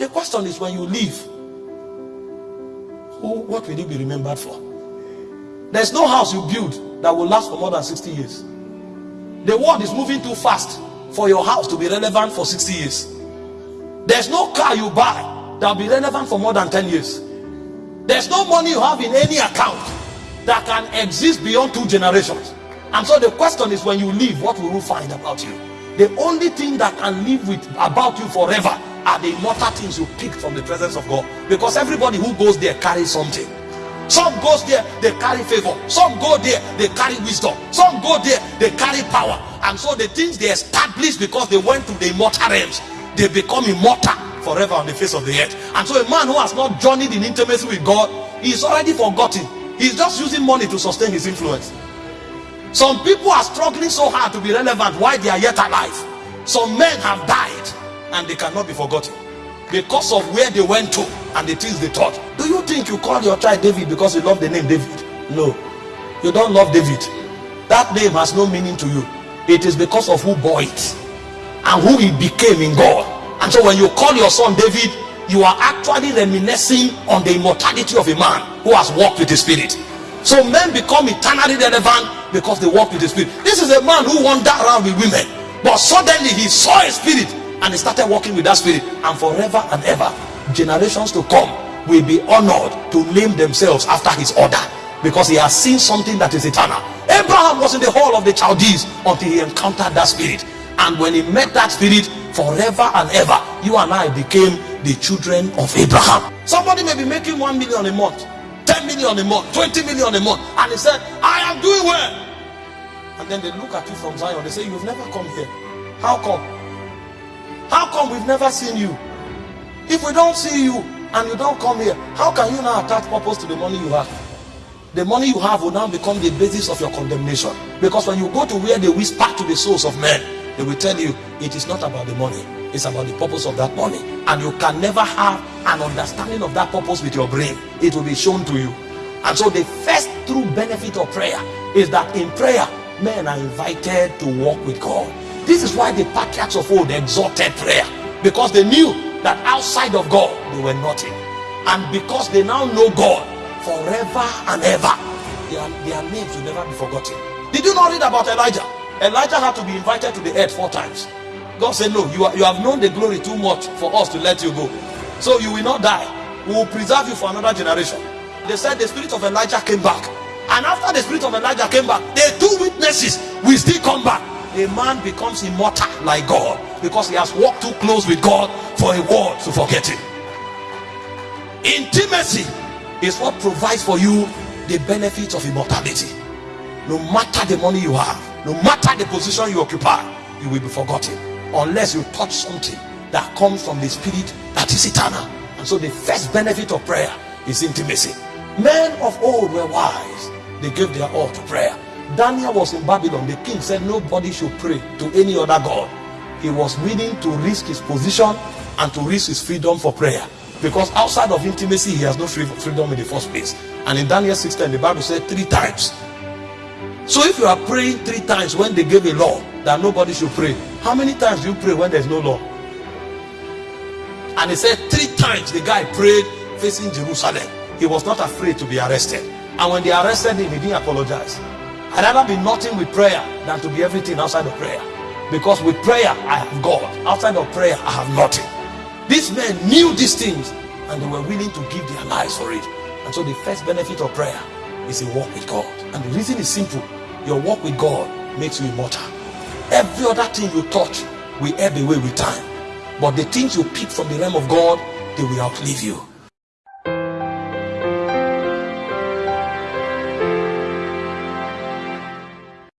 The question is when you leave, who, what will you be remembered for? There's no house you build that will last for more than 60 years. The world is moving too fast for your house to be relevant for 60 years. There's no car you buy that will be relevant for more than 10 years. There's no money you have in any account that can exist beyond two generations. And so the question is when you leave, what will you find about you? The only thing that can live with about you forever are the immortal things you pick from the presence of God. Because everybody who goes there carries something. Some goes there, they carry favor. Some go there, they carry wisdom. Some go there, they carry power. And so the things they establish because they went to the immortal realms, they become immortal forever on the face of the earth. And so a man who has not journeyed in intimacy with God, he is already forgotten. He's just using money to sustain his influence. Some people are struggling so hard to be relevant while they are yet alive. Some men have died and they cannot be forgotten because of where they went to and the things they taught. Do you think you call your child David because you love the name David? No, you don't love David. That name has no meaning to you. It is because of who bore it and who he became in God. And so when you call your son David, you are actually reminiscing on the immortality of a man who has walked with the spirit. So men become eternally relevant because they walk with the spirit. This is a man who wandered around with women, but suddenly he saw a spirit and he started walking with that spirit, and forever and ever, generations to come will be honored to name themselves after his order because he has seen something that is eternal. Abraham was in the hall of the Chaldees until he encountered that spirit, and when he met that spirit, forever and ever, you and I became the children of Abraham. Somebody may be making one million a month, 10 million a month, 20 million a month, and he said, I am doing well. And then they look at you from Zion, they say, You've never come here. How come? How come we've never seen you? If we don't see you and you don't come here, how can you now attach purpose to the money you have? The money you have will now become the basis of your condemnation. Because when you go to where they whisper to the souls of men, they will tell you it is not about the money, it's about the purpose of that money. And you can never have an understanding of that purpose with your brain, it will be shown to you. And so, the first true benefit of prayer is that in prayer, men are invited to walk with God. This is why the patriarchs of old exalted prayer because they knew that outside of God they were nothing, and because they now know God forever and ever, their, their names will never be forgotten. Did you not read about Elijah? Elijah had to be invited to the earth four times. God said, No, you, are, you have known the glory too much for us to let you go. So you will not die. We will preserve you for another generation. They said the spirit of Elijah came back. And after the spirit of Elijah came back, the two witnesses will still come back a man becomes immortal like God because he has walked too close with God for a world to forget him. Intimacy is what provides for you the benefits of immortality. No matter the money you have, no matter the position you occupy, you will be forgotten unless you touch something that comes from the spirit that is eternal. And so, the first benefit of prayer is intimacy. Men of old were wise, they gave their all to prayer. Daniel was in Babylon. The king said nobody should pray to any other God. He was willing to risk his position and to risk his freedom for prayer. Because outside of intimacy, he has no freedom in the first place. And in Daniel 16, the Bible said three times. So if you are praying three times when they gave a law that nobody should pray, how many times do you pray when there's no law? And he said three times the guy prayed facing Jerusalem. He was not afraid to be arrested. And when they arrested him, he didn't apologize. I'd rather be nothing with prayer than to be everything outside of prayer. Because with prayer, I have God. Outside of prayer, I have nothing. These men knew these things and they were willing to give their lives for it. And so the first benefit of prayer is a walk with God. And the reason is simple. Your walk with God makes you immortal. Every other thing you touch will ebb away with time. But the things you pick from the realm of God, they will outlive you.